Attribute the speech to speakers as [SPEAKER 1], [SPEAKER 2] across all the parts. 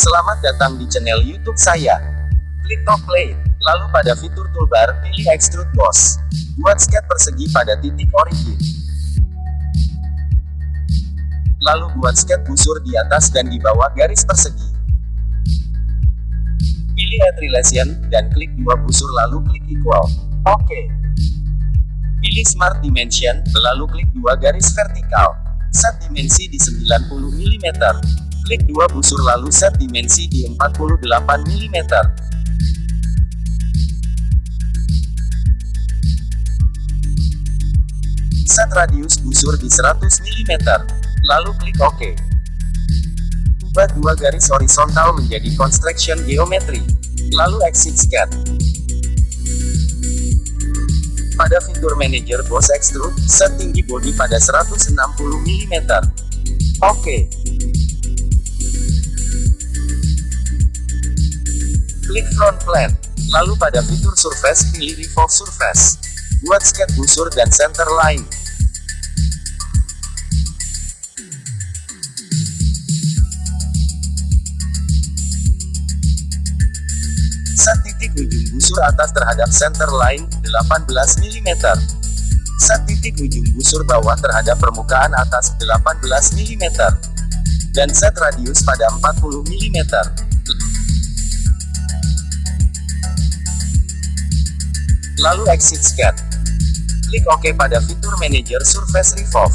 [SPEAKER 1] Selamat datang di channel YouTube saya. Klik top play, lalu pada fitur toolbar, pilih Extrude Boss. Buat skate persegi pada titik origin. Lalu buat skate busur di atas dan di bawah garis persegi. Pilih Add Relation, dan klik dua busur lalu klik Equal. Oke. Pilih Smart Dimension, lalu klik dua garis vertikal. Set dimensi di 90 mm. Klik dua busur lalu set dimensi di 48 mm. Set radius busur di 100 mm. Lalu klik OK. Ubah dua garis horizontal menjadi construction geometry. Lalu exit sketch. Pada fitur manager boss extrude, set tinggi bodi pada 160 mm. Oke. Klik front plane. Lalu pada fitur surface, pilih revolve surface. Buat sketch busur dan center line. Set titik ujung busur atas terhadap center line, 18 mm. Set titik ujung busur bawah terhadap permukaan atas, 18 mm. Dan set radius pada 40 mm. Lalu exit sketch. Klik OK pada fitur manager surface revolve.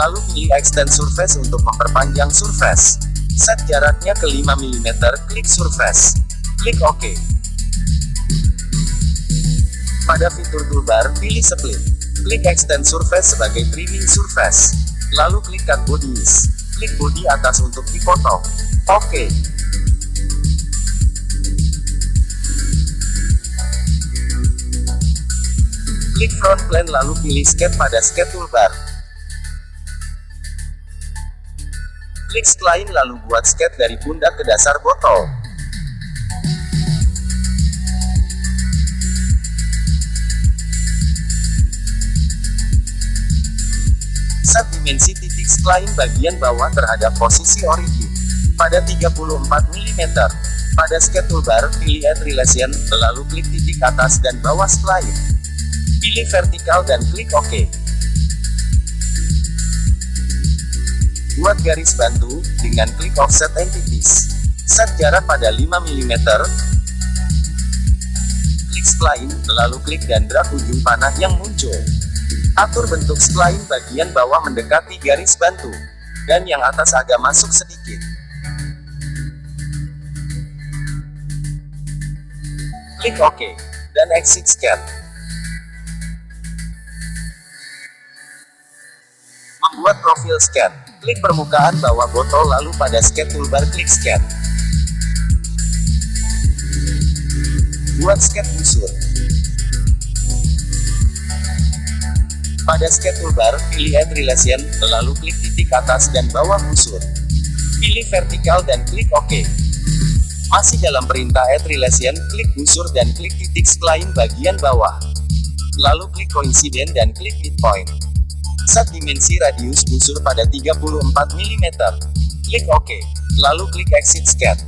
[SPEAKER 1] Lalu pilih extend surface untuk memperpanjang surface. Set jaraknya ke 5 mm, klik surface. Klik OK. Pada fitur toolbar, pilih split. Klik extend surface sebagai trimming surface. Lalu klik cut bodies. Klik body atas untuk dipotong. Oke. Klik front plane lalu pilih skate pada skate toolbar. Klik spline lalu buat skate dari pundak ke dasar botol. Set dimensi titik spline bagian bawah terhadap posisi origin. Pada 34 mm. Pada skate toolbar, pilih Add Relation, lalu klik titik atas dan bawah spline. Pilih vertikal dan klik OK. Buat garis bantu, dengan klik Offset Entities. Set jarak pada 5 mm. Klik spline, lalu klik dan drag ujung panah yang muncul. Atur bentuk spline bagian bawah mendekati garis bantu, dan yang atas agak masuk sedikit. Klik OK, dan exit sketch. Membuat profil sketch. Klik permukaan bawah botol lalu pada sketch toolbar klik sketch. Buat sketch busur. Pada skate toolbar, pilih Add Relation, lalu klik titik atas dan bawah busur. Pilih vertikal dan klik OK. Masih dalam perintah Add Relation, klik busur dan klik titik spline bagian bawah. Lalu klik Coincident dan klik Midpoint. Set dimensi radius busur pada 34 mm. Klik OK. Lalu klik Exit Sketch.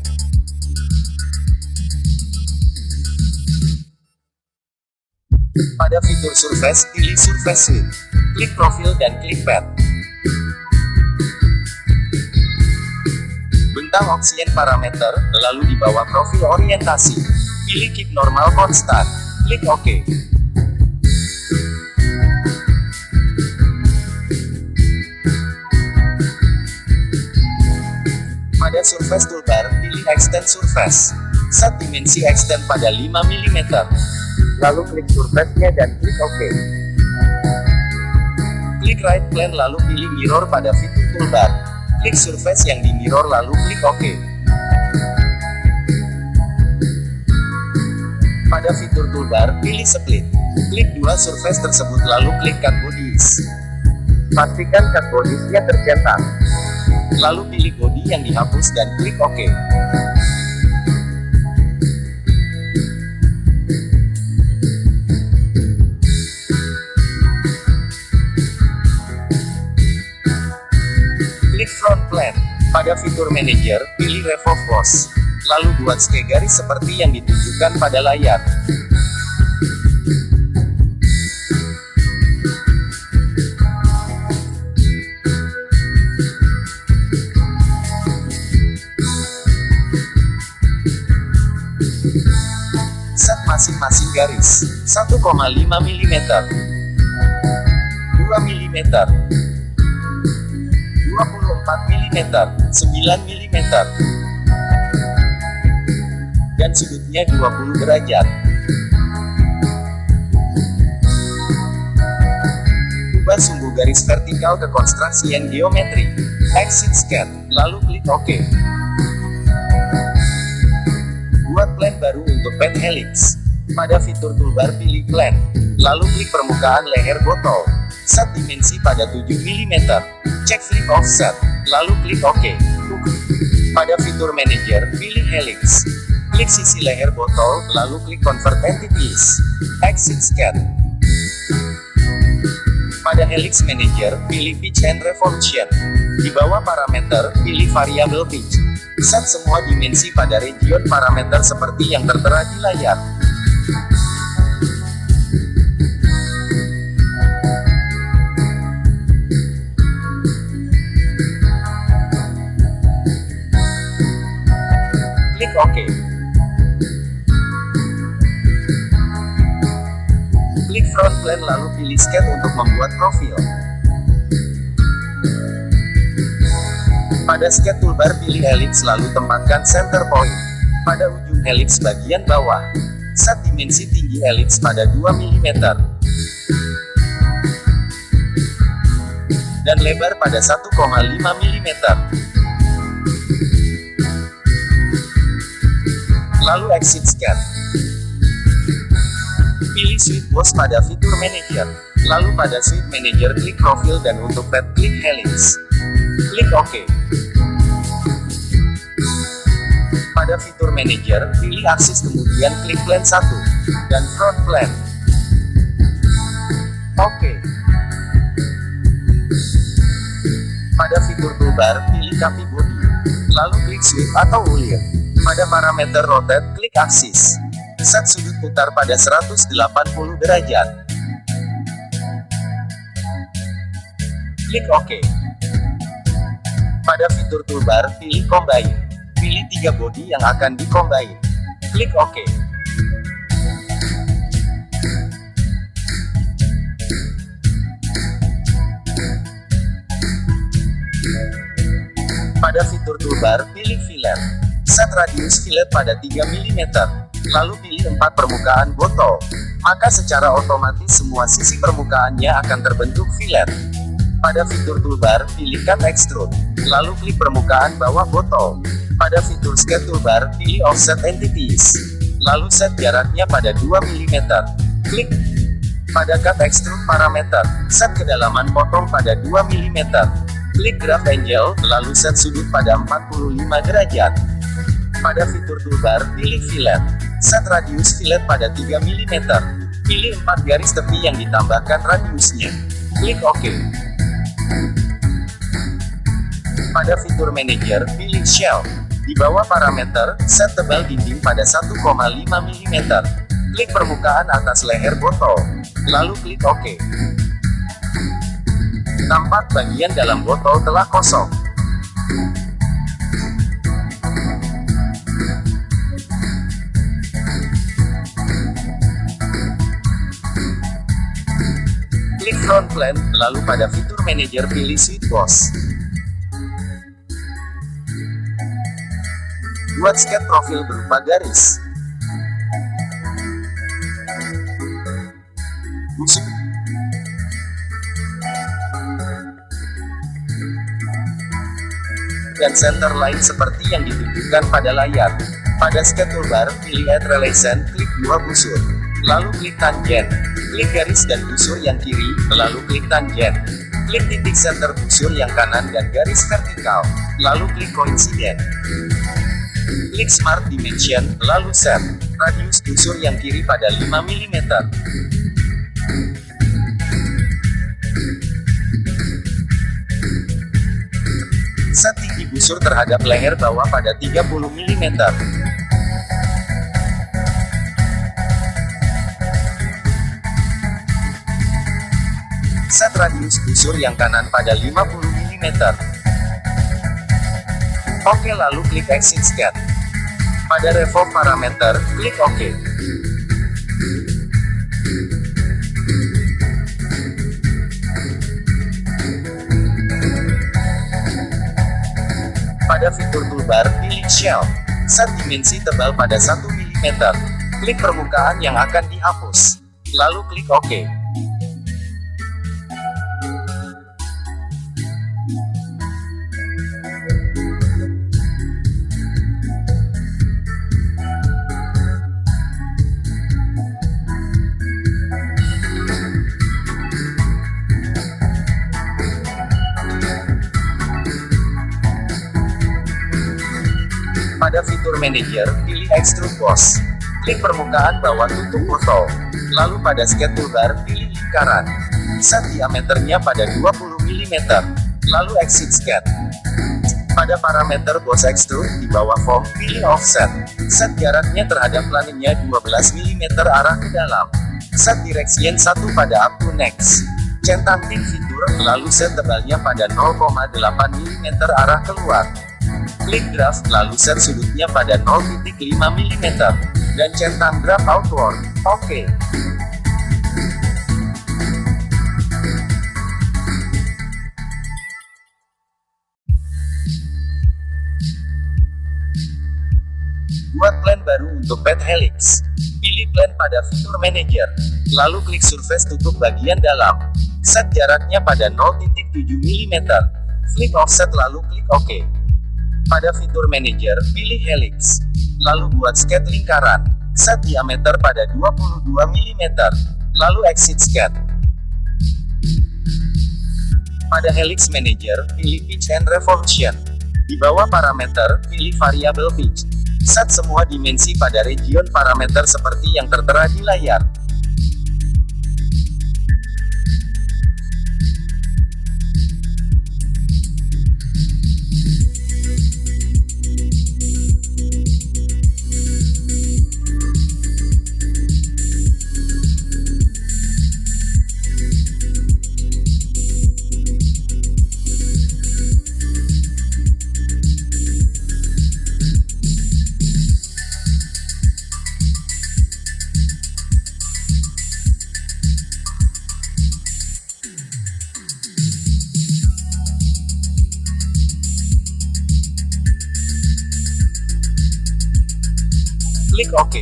[SPEAKER 1] Pada fitur Surface, pilih Surface Suite. Klik Profil dan klik Pad. Bentang opsien parameter, lalu di bawah profil orientasi. Pilih Keep Normal Constant. Klik OK. Surface Toolbar, pilih Extend Surface. Set dimensi extend pada 5 mm lalu klik surface-nya dan klik OK. Klik right plane lalu pilih mirror pada fitur toolbar. Klik surface yang di mirror lalu klik OK. Pada fitur toolbar, pilih split. Klik dua surface tersebut lalu klik cut bodies. Pastikan cut bodies-nya tercetak. Lalu pilih body yang dihapus dan klik OK. Pada fitur manager, pilih Revolve Boss. Lalu buat garis seperti yang ditunjukkan pada layar. Garis, 1,5 mm, 2 mm, 24 mm, 9 mm, dan sudutnya 20 derajat. Ubah sumbu garis vertikal ke konstruksi yang geometri. Exit scan, lalu klik OK. Buat plan baru untuk pen helix. Pada fitur toolbar pilih plan, lalu klik permukaan leher botol. Set dimensi pada 7 mm. Cek flip offset, lalu klik OK. Pada fitur manager, pilih helix. Klik sisi leher botol, lalu klik convert entities. Exit scan. Pada helix manager, pilih pitch and revolution. Di bawah parameter, pilih variabel pitch. Set semua dimensi pada region parameter seperti yang tertera di layar. Klik front plan lalu pilih sketch untuk membuat profil. Pada sketch toolbar pilih helix lalu tempatkan center point. Pada ujung helix bagian bawah. Set dimensi tinggi helix pada 2 mm. Dan lebar pada 1,5 mm. Lalu exit scan. Suite Boss pada fitur Manager. Lalu pada Suite Manager klik Profil dan untuk pet klik Helix. Klik OK. Pada fitur Manager, pilih aksis kemudian klik Plan 1 dan Front Plan. Oke. Pada fitur toolbar, pilih Copy Body. Lalu klik Sweep atau Ulir. Pada parameter Rotate, klik Aksis. Set sudut putar pada 180 derajat. Klik OK. Pada fitur toolbar, pilih Combine. Pilih tiga body yang akan di-combine. Klik OK. Pada fitur toolbar, pilih fillet. Set radius fillet pada 3 mm. Lalu pilih 4 permukaan botol. Maka secara otomatis semua sisi permukaannya akan terbentuk fillet. Pada fitur toolbar, pilih cut extrude. Lalu klik permukaan bawah botol. Pada fitur sketch toolbar, pilih offset entities. Lalu set jaraknya pada 2 mm. Klik. Pada cut extrude parameter, set kedalaman potong pada 2 mm. Klik graph angle, lalu set sudut pada 45 derajat. Pada fitur toolbar, pilih fillet. Set radius fillet pada 3 mm. Pilih 4 garis tepi yang ditambahkan radiusnya. Klik OK. Pada fitur manager, pilih shell. Di bawah parameter, set tebal dinding pada 1,5 mm. Klik permukaan atas leher botol. Lalu klik OK. Tampak bagian dalam botol telah kosong. Front plan, lalu pada fitur manager pilih Suite Boss. Buat sketch profil berupa garis. Busuk. Dan center line seperti yang ditunjukkan pada layar. Pada sketch toolbar, pilih Add Relation, klik dua busur. Lalu klik tangent. Klik garis dan busur yang kiri, lalu klik tangent. Klik titik center busur yang kanan dan garis vertikal. Lalu klik coincident. Klik Smart Dimension, lalu set. Radius busur yang kiri pada 5 mm. Set tinggi busur terhadap leher bawah pada 30 mm. Set radius busur yang kanan pada 50 mm. Oke lalu klik exit scan. Pada revolve parameter, klik OK. Pada fitur toolbar, pilih Shell. Set dimensi tebal pada 1 mm. Klik permukaan yang akan dihapus. Lalu klik OK. Pada fitur Manager, pilih Extrude Boss. Klik permukaan bawah tutup foto. Lalu pada Sketch Toolbar, pilih lingkaran. Set diameternya pada 20 mm. Lalu Exit Sketch. Pada parameter Boss Extrude, di bawah Form, pilih Offset. Set jaraknya terhadap planenya 12 mm arah ke dalam. Set Direction 1 pada Up to Next. Centang tim fitur, lalu set tebalnya pada 0,8 mm arah keluar. Klik graph, lalu set sudutnya pada 0,5 mm. Dan centang graph outward. Oke. Buat plan baru untuk pet helix. Pilih plan pada fitur manager. Lalu klik surface tutup bagian dalam. Set jaraknya pada 0,7 mm. Flip offset lalu klik OK. Pada fitur manager, pilih helix. Lalu buat sketch lingkaran. Set diameter pada 22 mm. Lalu exit sketch. Pada helix manager, pilih pitch and revolution. Di bawah parameter, pilih variabel pitch. Set semua dimensi pada region parameter seperti yang tertera di layar. Klik OK.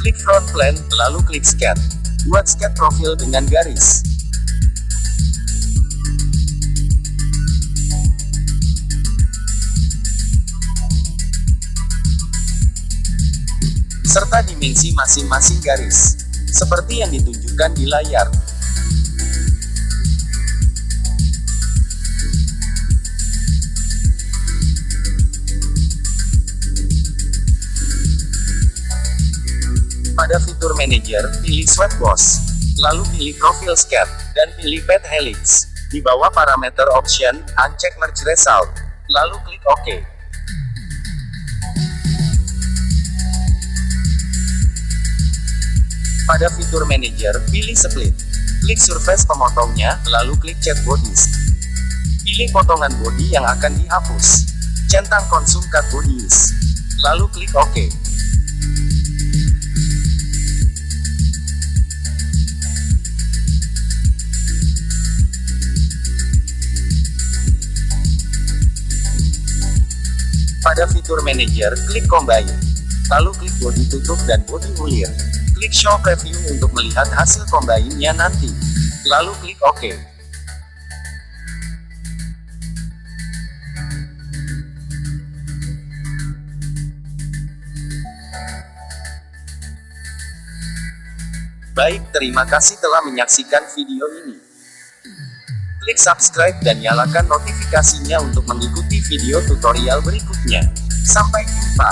[SPEAKER 1] Klik front plan, lalu klik scan. Buat scan profil dengan garis. Serta dimensi masing-masing garis, seperti yang ditunjukkan di layar. Pada fitur Manager, pilih Sweat Boss, lalu pilih Profile Scan, dan pilih Pet Helix. Di bawah parameter Option, uncheck Merge Result, lalu klik OK. Pada fitur Manager, pilih Split. Klik surface pemotongnya, lalu klik Cat Bodies. Pilih potongan body yang akan dihapus. Centang konsum cut bodies. Lalu klik OK. Pada fitur Manager, klik Combine. Lalu klik body tutup dan body ulir. Klik Show Preview untuk melihat hasil combine-nya nanti. Lalu klik OK. Baik, terima kasih telah menyaksikan video ini. Klik subscribe dan nyalakan notifikasinya untuk mengikuti video tutorial berikutnya. Sampai jumpa.